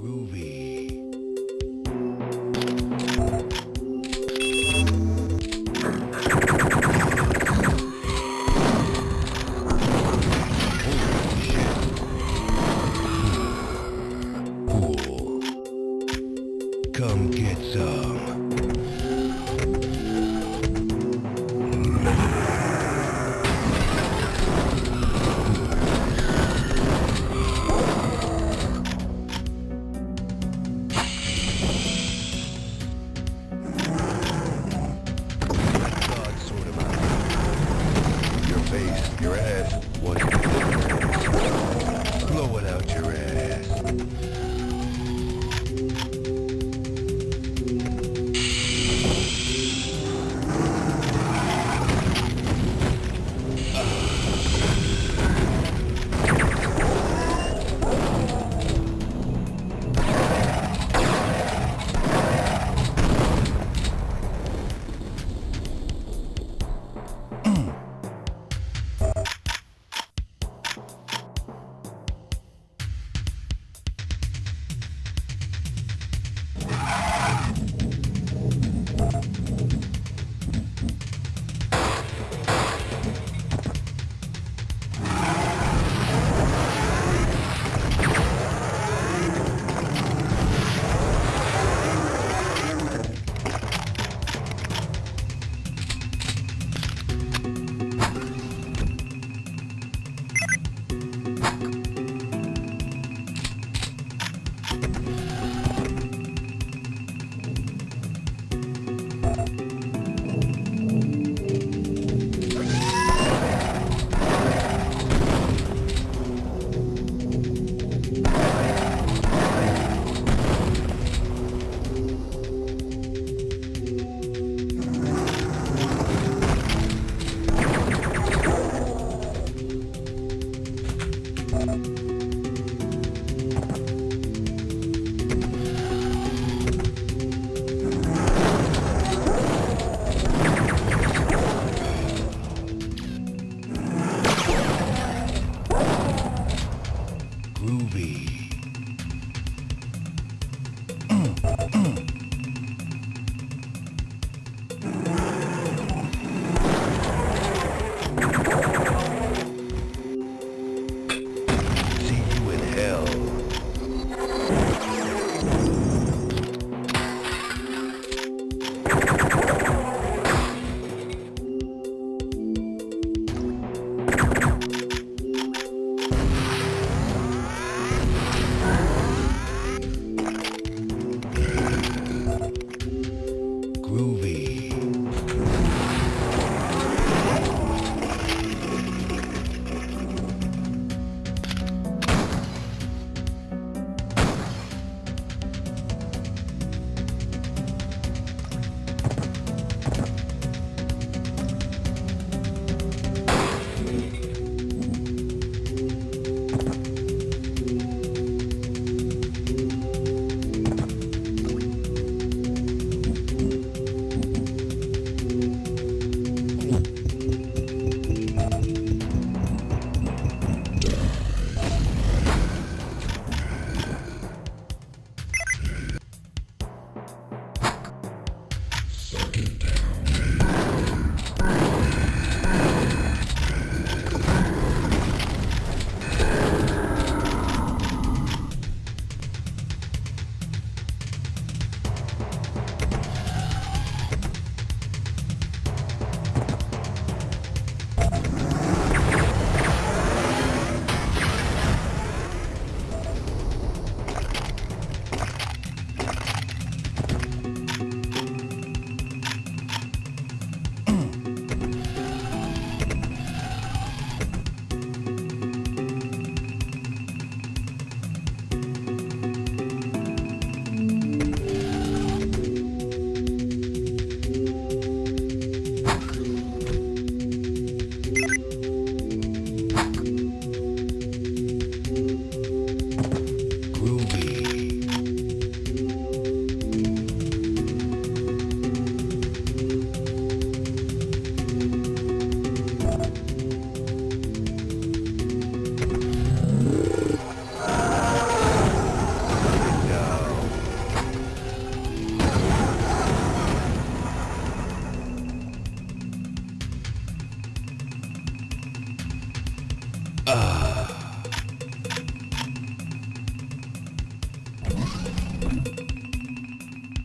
groovy. Cool. Come get some.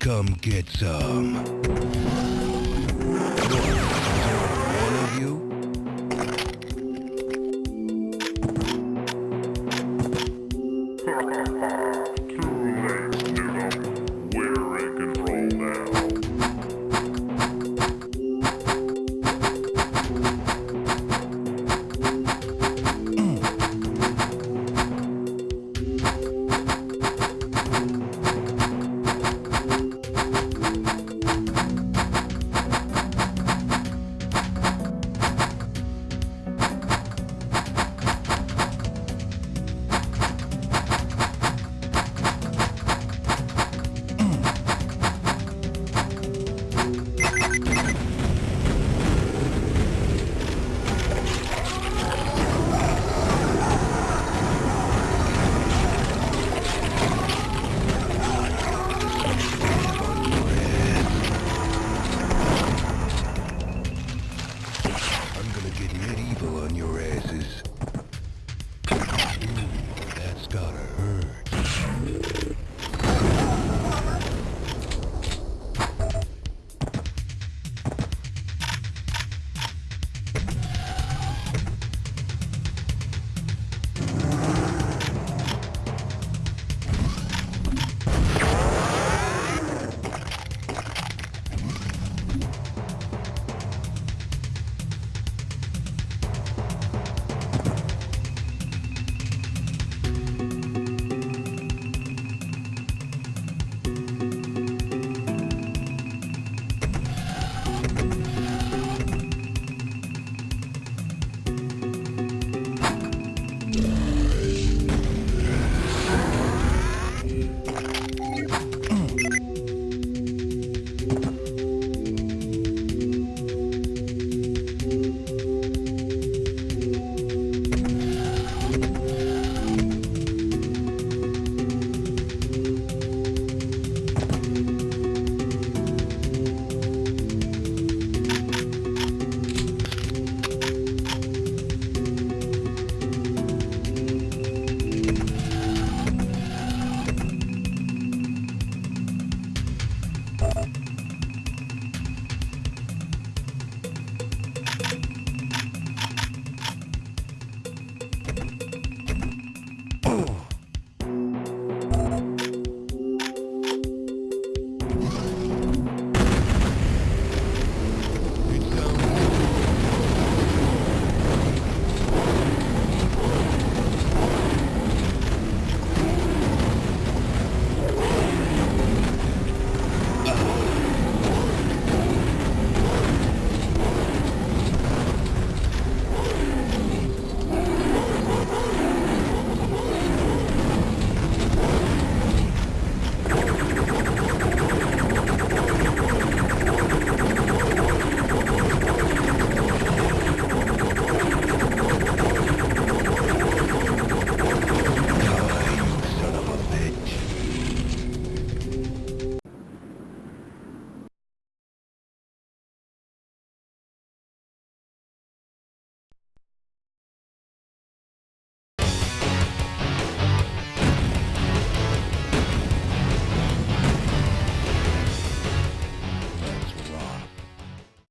Come get some.